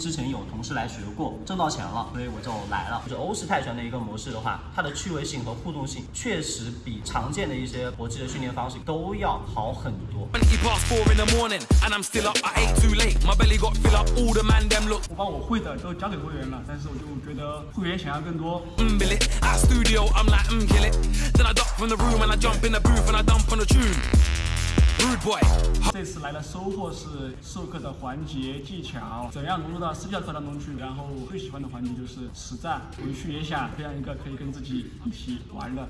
之前有同事来学过，挣到钱了，所以我就来了。就是欧式泰拳的一个模式的话，它的趣味性和互动性确实比常见的一些搏击的训练方式都要好很多。20 past 4 in the morning and I'm still up. I ate too late. My belly got fill up. All the man them look 我把我会的都教给会员了，但是我就觉得会员想要更多，这次来的收获是授课的环节技巧，怎样融入到私教课当中去。然后最喜欢的环节就是实战，回去也想培养一个可以跟自己一起玩的。